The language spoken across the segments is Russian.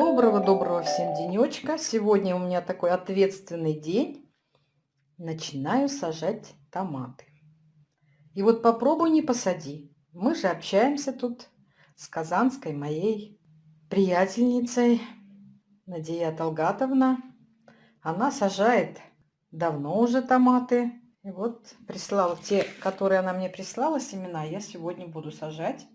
Доброго-доброго всем денечка. Сегодня у меня такой ответственный день. Начинаю сажать томаты. И вот попробуй не посади. Мы же общаемся тут с казанской моей приятельницей Надея Талгатовна. Она сажает давно уже томаты. И вот прислала те, которые она мне прислала, семена, я сегодня буду сажать.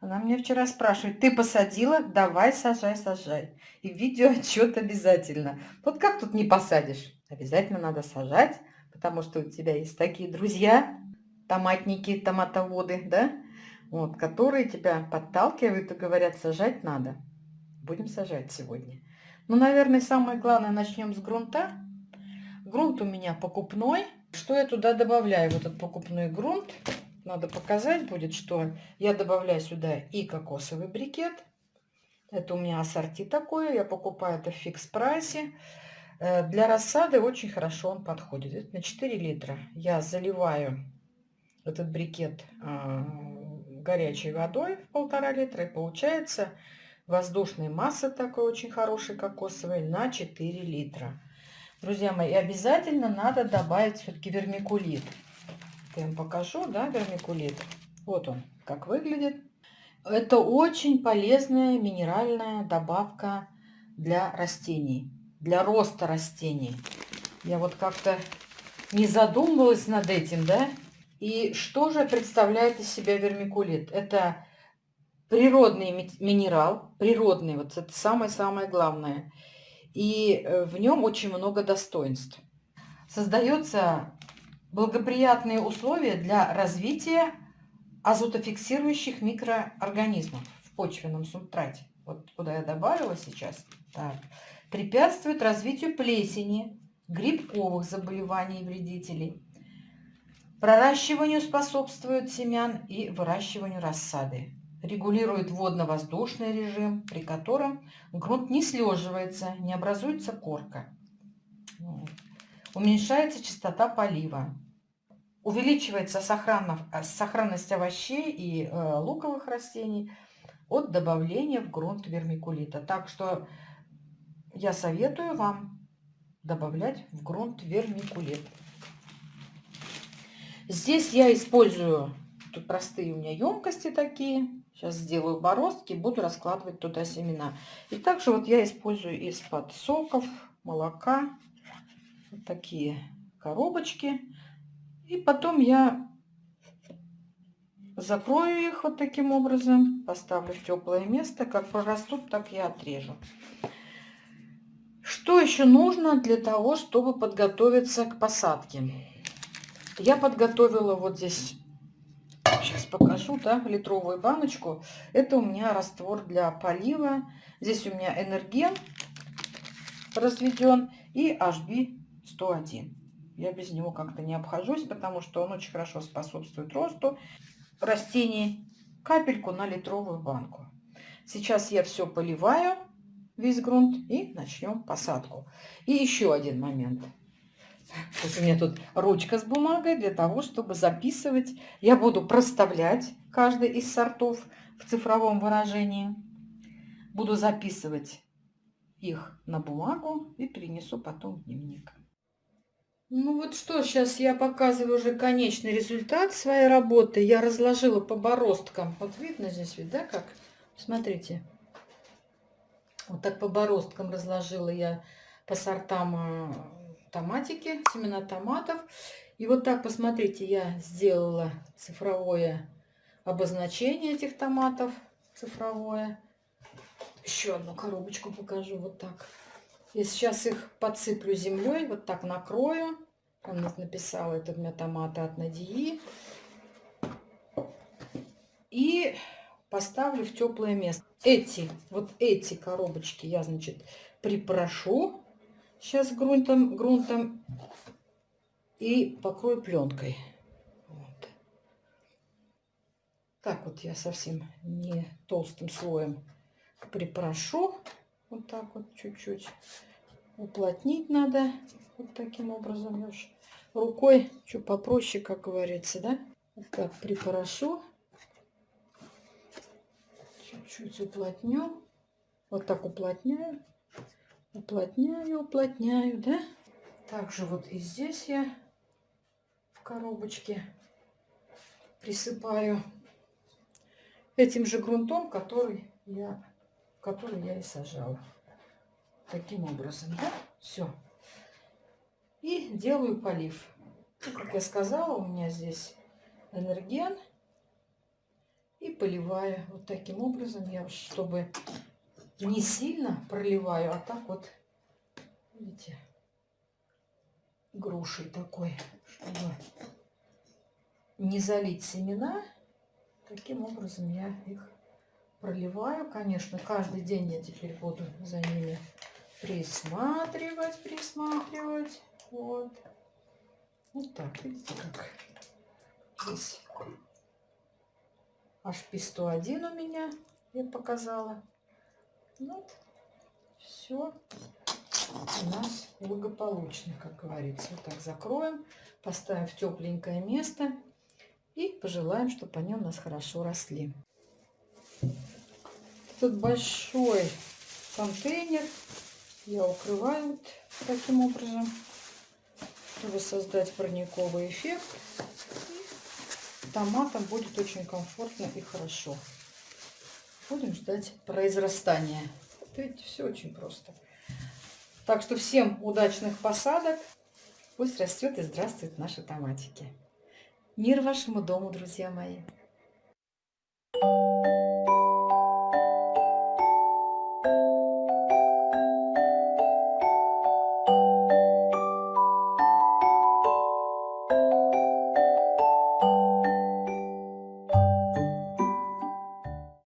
Она мне вчера спрашивает, ты посадила? Давай, сажай, сажай. И видео отчет обязательно. Вот как тут не посадишь? Обязательно надо сажать, потому что у тебя есть такие друзья, томатники, томатоводы, да? Вот, которые тебя подталкивают и говорят, сажать надо. Будем сажать сегодня. Ну, наверное, самое главное, начнем с грунта. Грунт у меня покупной. Что я туда добавляю в этот покупной грунт? Надо показать будет, что я добавляю сюда и кокосовый брикет. Это у меня ассорти такое, я покупаю это в фикс прайсе. Э, для рассады очень хорошо он подходит. Это на 4 литра. Я заливаю этот брикет э, горячей водой в полтора литра. И получается воздушной массы такой очень хорошей кокосовой на 4 литра. Друзья мои, обязательно надо добавить все-таки вермикулит. Я вам покажу, да, вермикулит. Вот он, как выглядит. Это очень полезная минеральная добавка для растений, для роста растений. Я вот как-то не задумывалась над этим, да. И что же представляет из себя вермикулит? Это природный минерал, природный, вот это самое-самое главное. И э, в нем очень много достоинств. Создается благоприятные условия для развития азотофиксирующих микроорганизмов в почвенном субстрате. Вот куда я добавила сейчас. Так. Препятствует развитию плесени, грибковых заболеваний и вредителей. Проращиванию способствует семян и выращиванию рассады. Регулирует водно-воздушный режим, при котором грунт не слеживается, не образуется корка. Уменьшается частота полива. Увеличивается сохранность овощей и э, луковых растений от добавления в грунт вермикулита. Так что я советую вам добавлять в грунт вермикулит. Здесь я использую, тут простые у меня емкости такие. Сейчас сделаю бороздки, буду раскладывать туда семена. И также вот я использую из-под соков, молока, вот такие коробочки. И потом я закрою их вот таким образом, поставлю в теплое место. Как прорастут, так я отрежу. Что еще нужно для того, чтобы подготовиться к посадке? Я подготовила вот здесь, сейчас покажу, да, литровую баночку. Это у меня раствор для полива. Здесь у меня энерген разведен и HB 101. Я без него как-то не обхожусь, потому что он очень хорошо способствует росту растений. Капельку на литровую банку. Сейчас я все поливаю, весь грунт, и начнем посадку. И еще один момент. У меня тут ручка с бумагой для того, чтобы записывать. Я буду проставлять каждый из сортов в цифровом выражении. Буду записывать их на бумагу и перенесу потом в дневник. Ну вот что, сейчас я показываю уже конечный результат своей работы. Я разложила по бороздкам. Вот видно здесь, ведь, да, как? Смотрите. Вот так по бороздкам разложила я по сортам э, томатики, семена томатов. И вот так, посмотрите, я сделала цифровое обозначение этих томатов. Цифровое. Еще одну коробочку покажу. Вот так. И сейчас их подсыплю землей, вот так накрою. Он написал, это у меня томаты от Надии. И поставлю в теплое место. Эти, вот эти коробочки я, значит, припрошу сейчас грунтом, грунтом и покрою пленкой. Вот. Так вот я совсем не толстым слоем припрошу. Так вот чуть-чуть уплотнить надо. Вот таким образом. Я рукой, что попроще, как говорится, да? Вот так припорошу. Чуть-чуть уплотню. Вот так уплотняю, уплотняю, уплотняю, да? Также вот и здесь я в коробочке присыпаю этим же грунтом, который я, который я и сажала. Таким образом, да? Все. И делаю полив. Как я сказала, у меня здесь энерген. И поливаю вот таким образом, я чтобы не сильно проливаю, а так вот, видите, грушей такой, чтобы не залить семена. Таким образом я их проливаю. Конечно, каждый день я теперь буду за ними присматривать, присматривать. Вот. Вот так, видите, как здесь HP101 у меня, я показала. Вот, все у нас благополучно, как говорится. Вот так закроем, поставим в тепленькое место и пожелаем, чтобы они у нас хорошо росли. Тут большой контейнер я укрываю вот таким образом, чтобы создать парниковый эффект. Томатам будет очень комфортно и хорошо. Будем ждать произрастания. Видите, все очень просто. Так что всем удачных посадок. Пусть растет и здравствуют наши томатики. Мир вашему дому, друзья мои!